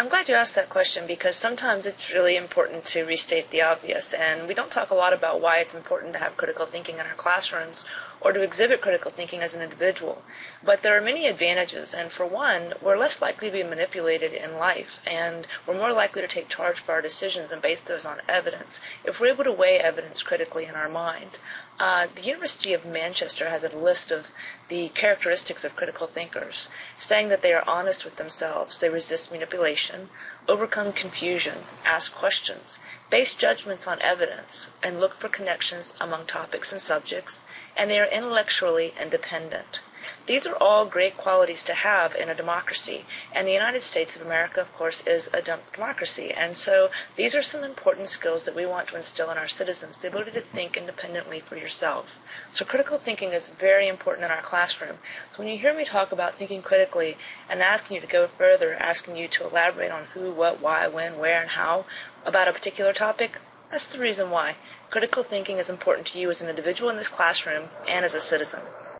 I'm glad you asked that question because sometimes it's really important to restate the obvious, and we don't talk a lot about why it's important to have critical thinking in our classrooms or to exhibit critical thinking as an individual. But there are many advantages, and for one, we're less likely to be manipulated in life, and we're more likely to take charge for our decisions and base those on evidence if we're able to weigh evidence critically in our mind. Uh, the University of Manchester has a list of the characteristics of critical thinkers, saying that they are honest with themselves, they resist manipulation, overcome confusion, ask questions, base judgments on evidence, and look for connections among topics and subjects, and they are intellectually independent. These are all great qualities to have in a democracy, and the United States of America, of course, is a democracy. And so these are some important skills that we want to instill in our citizens, the ability to think independently for yourself. So critical thinking is very important in our classroom. So when you hear me talk about thinking critically and asking you to go further, asking you to elaborate on who, what, why, when, where, and how about a particular topic, that's the reason why. Critical thinking is important to you as an individual in this classroom and as a citizen.